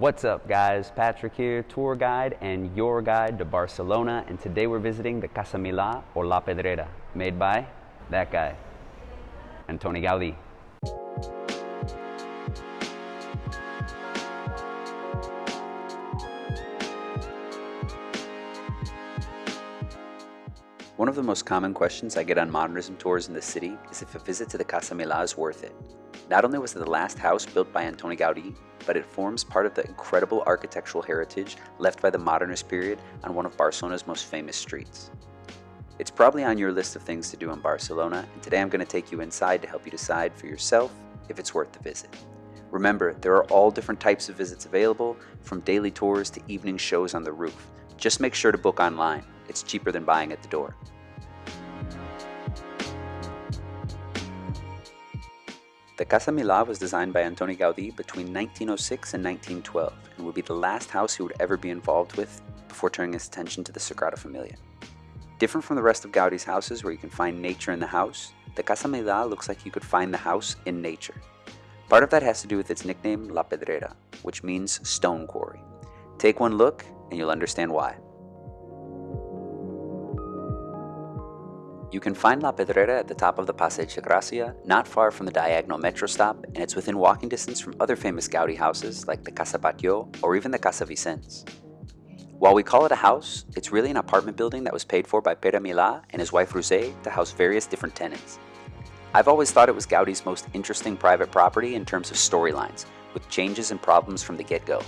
What's up guys? Patrick here, tour guide and your guide to Barcelona and today we're visiting the Casa Milà or La Pedrera, made by that guy, Antoni Gaudí. One of the most common questions I get on modernism tours in the city is if a visit to the Casa Milà is worth it. Not only was it the last house built by Antoni Gaudí, but it forms part of the incredible architectural heritage left by the modernist period on one of Barcelona's most famous streets. It's probably on your list of things to do in Barcelona, and today I'm going to take you inside to help you decide for yourself if it's worth the visit. Remember, there are all different types of visits available, from daily tours to evening shows on the roof. Just make sure to book online. It's cheaper than buying at the door. The Casa Milà was designed by Antoni Gaudí between 1906 and 1912 and would be the last house he would ever be involved with before turning his attention to the Sagrada Familia. Different from the rest of Gaudí's houses where you can find nature in the house, the Casa Milà looks like you could find the house in nature. Part of that has to do with its nickname La Pedrera, which means stone quarry. Take one look and you'll understand why. You can find La Pedrera at the top of the Passeig de Gràcia, not far from the Diagonal metro stop, and it's within walking distance from other famous Gaudi houses like the Casa Batlló or even the Casa Vicens. While we call it a house, it's really an apartment building that was paid for by Pere Milà and his wife Roser to house various different tenants. I've always thought it was Gaudi's most interesting private property in terms of storylines, with changes and problems from the get-go.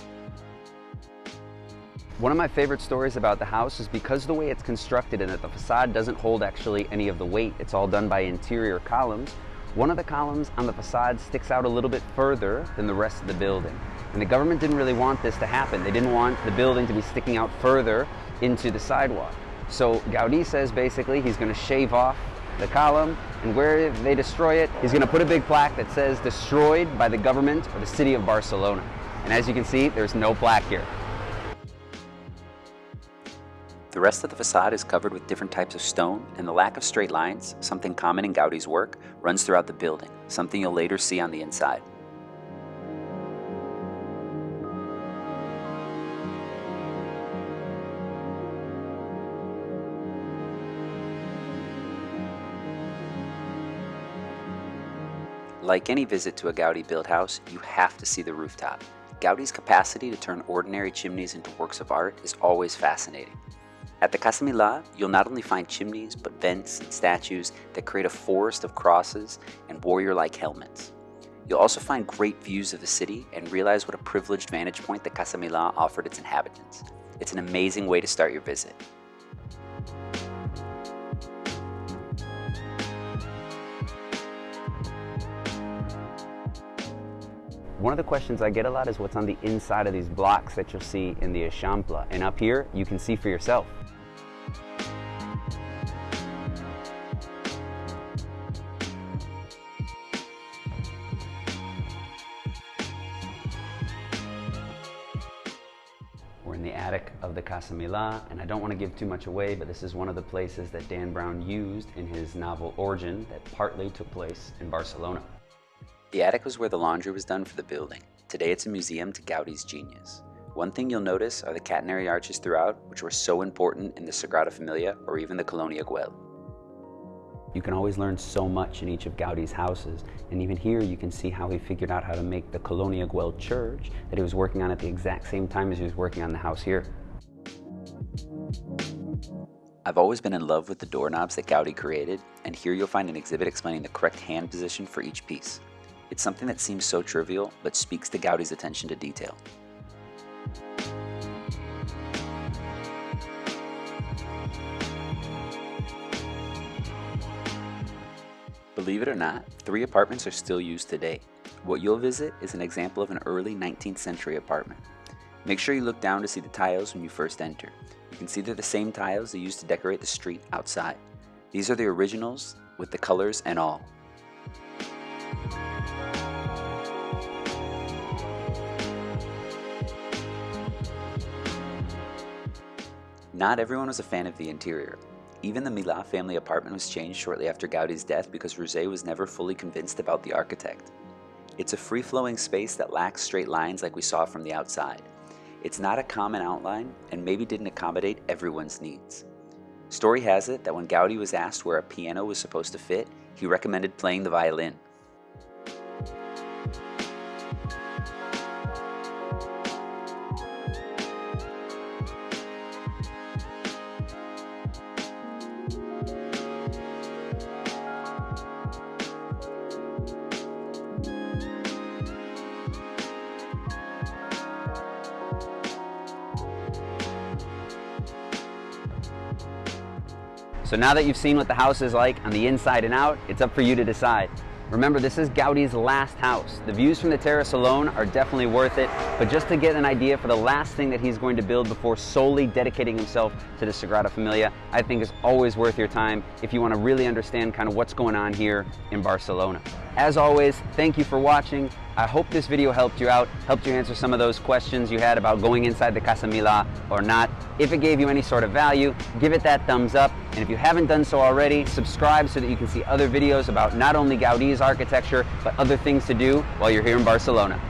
One of my favorite stories about the house is because the way it's constructed and that the facade doesn't hold actually any of the weight, it's all done by interior columns, one of the columns on the facade sticks out a little bit further than the rest of the building. And the government didn't really want this to happen. They didn't want the building to be sticking out further into the sidewalk. So Gaudi says basically he's going to shave off the column and where they destroy it, he's going to put a big plaque that says destroyed by the government or the city of Barcelona. And as you can see, there's no plaque here. The rest of the facade is covered with different types of stone, and the lack of straight lines, something common in Gaudi's work, runs throughout the building, something you'll later see on the inside. Like any visit to a Gaudi-built house, you have to see the rooftop. Gaudi's capacity to turn ordinary chimneys into works of art is always fascinating. At the Casa Milà, you'll not only find chimneys, but vents and statues that create a forest of crosses and warrior-like helmets. You'll also find great views of the city and realize what a privileged vantage point the Casa Milà offered its inhabitants. It's an amazing way to start your visit. One of the questions I get a lot is what's on the inside of these blocks that you'll see in the Eixample. And up here, you can see for yourself. In the attic of the Casa Milà, and I don't want to give too much away, but this is one of the places that Dan Brown used in his novel Origin that partly took place in Barcelona. The attic was where the laundry was done for the building. Today it's a museum to Gaudi's genius. One thing you'll notice are the catenary arches throughout, which were so important in the Sagrada Familia or even the Colonia Güell. You can always learn so much in each of Gaudi's houses, and even here you can see how he figured out how to make the Colonia Güell church that he was working on at the exact same time as he was working on the house here. I've always been in love with the doorknobs that Gaudi created, and here you'll find an exhibit explaining the correct hand position for each piece. It's something that seems so trivial, but speaks to Gaudi's attention to detail. Believe it or not, three apartments are still used today. What you'll visit is an example of an early 19th century apartment. Make sure you look down to see the tiles when you first enter. You can see they're the same tiles they used to decorate the street outside. These are the originals with the colors and all. Not everyone was a fan of the interior. Even the Milà family apartment was changed shortly after Gaudi's death because Roser was never fully convinced about the architect. It's a free-flowing space that lacks straight lines like we saw from the outside. It's not a common outline and maybe didn't accommodate everyone's needs. Story has it that when Gaudi was asked where a piano was supposed to fit, he recommended playing the violin. So now that you've seen what the house is like on the inside and out, it's up for you to decide. Remember, this is Gaudi's last house. The views from the terrace alone are definitely worth it, but just to get an idea for the last thing that he's going to build before solely dedicating himself to the Sagrada Familia, I think is always worth your time if you want to really understand kind of what's going on here in Barcelona. As always, thank you for watching. I hope this video helped you out, helped you answer some of those questions you had about going inside the Casa Milà or not. If it gave you any sort of value, give it that thumbs up. And if you haven't done so already, subscribe so that you can see other videos about not only Gaudi's architecture, but other things to do while you're here in Barcelona.